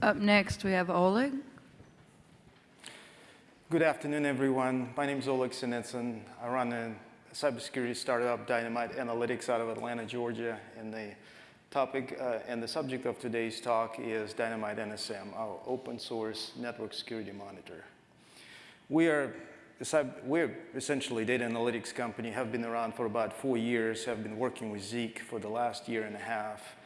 Up next, we have Oleg. Good afternoon, everyone. My name is Oleg Sinitsyn. I run a cybersecurity startup, Dynamite Analytics, out of Atlanta, Georgia. And the topic uh, and the subject of today's talk is Dynamite NSM, our open source network security monitor. We are we're essentially a data analytics company, have been around for about four years, have been working with Zeek for the last year and a half.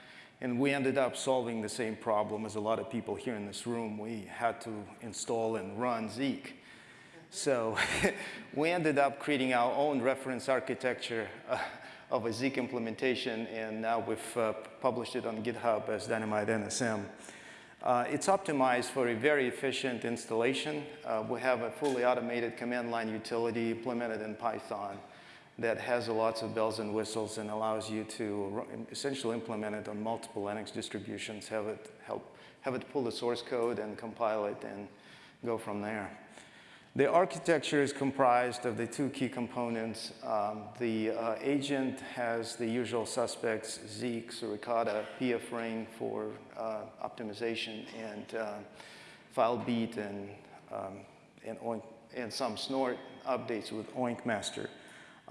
And we ended up solving the same problem as a lot of people here in this room. We had to install and run Zeek. So we ended up creating our own reference architecture uh, of a Zeek implementation, and now we've uh, published it on GitHub as Dynamite NSM. Uh, it's optimized for a very efficient installation. Uh, we have a fully automated command line utility implemented in Python that has lots of bells and whistles and allows you to essentially implement it on multiple Linux distributions, have it help, have it pull the source code and compile it and go from there. The architecture is comprised of the two key components. Um, the uh, agent has the usual suspects, Zeek, Suricata, pfRing for uh, optimization, and uh, FileBeat, and, um, and, and, some snort updates with Oinkmaster.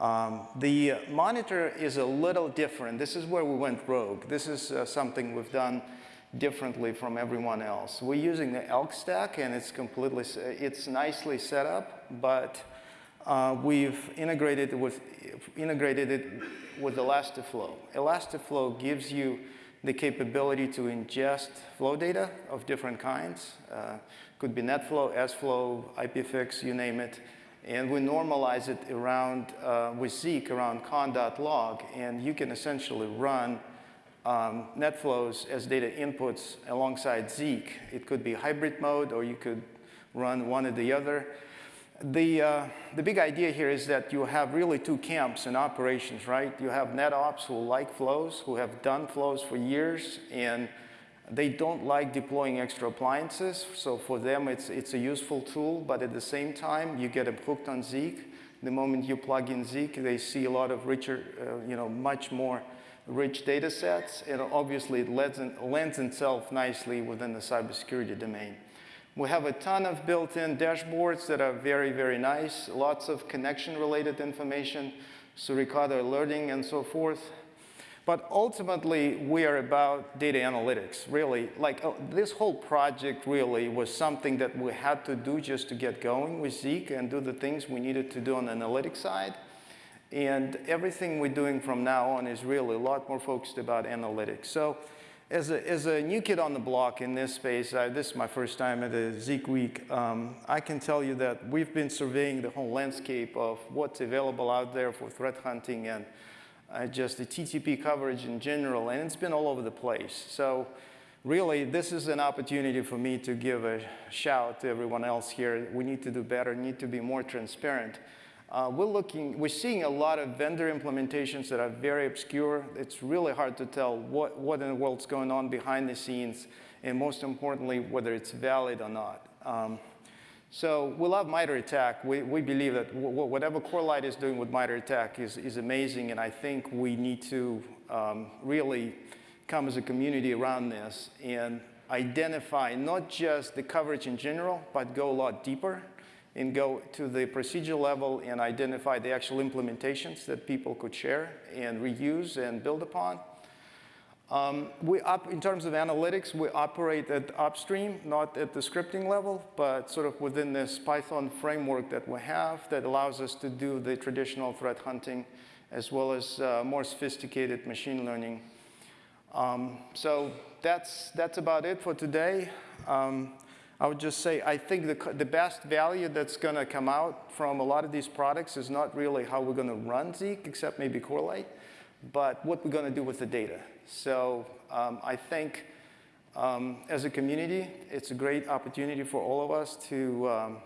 Um, the monitor is a little different. This is where we went rogue. This is uh, something we've done differently from everyone else. We're using the ELK stack, and it's completely, it's nicely set up, but uh, we've integrated it with, integrated it with Elastiflow. Elastiflow gives you the capability to ingest flow data of different kinds. Uh, could be NetFlow, SFlow, IPFix, you name it. And we normalize it around, uh, with Zeek around conn.log, and you can essentially run um, NetFlows as data inputs alongside Zeek. It could be hybrid mode, or you could run one or the other. The, uh, the big idea here is that you have really two camps in operations, right? You have NetOps who like flows, who have done flows for years, and they don't like deploying extra appliances. So for them, it's, it's a useful tool, but at the same time, you get them hooked on Zeek. The moment you plug in Zeek, they see a lot of richer, uh, you know, much more rich data sets, and obviously it lends, lends itself nicely within the cybersecurity domain. We have a ton of built-in dashboards that are very, very nice, lots of connection-related information, Suricata alerting and so forth. But ultimately, we are about data analytics, really. Like, uh, this whole project really was something that we had to do just to get going with Zeek and do the things we needed to do on the analytics side. And everything we're doing from now on is really a lot more focused about analytics. So as a, as a new kid on the block in this space, I, this is my first time at a Zeek Week, um, I can tell you that we've been surveying the whole landscape of what's available out there for threat hunting and uh, just the TTP coverage in general, and it's been all over the place. So really, this is an opportunity for me to give a shout to everyone else here. We need to do better, need to be more transparent. Uh, we're looking, we're seeing a lot of vendor implementations that are very obscure. It's really hard to tell what, what in the world's going on behind the scenes, and most importantly, whether it's valid or not. Um, so we love MITRE ATT&CK. We, we believe that whatever Corelight is doing with MITRE ATT&CK is, is amazing, and I think we need to um, really come as a community around this and identify not just the coverage in general, but go a lot deeper and go to the procedure level and identify the actual implementations that people could share and reuse and build upon. Um, we up, in terms of analytics, we operate at upstream, not at the scripting level, but sort of within this Python framework that we have that allows us to do the traditional threat hunting as well as uh, more sophisticated machine learning. Um, so that's, that's about it for today. Um, I would just say I think the, the best value that's going to come out from a lot of these products is not really how we're going to run Zeek, except maybe Corelight, but what we're going to do with the data. So um, I think um, as a community, it's a great opportunity for all of us to um,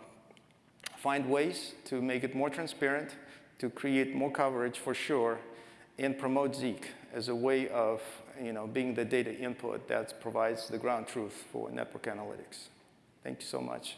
find ways to make it more transparent, to create more coverage for sure, and promote Zeek as a way of you know, being the data input that provides the ground truth for network analytics. Thank you so much.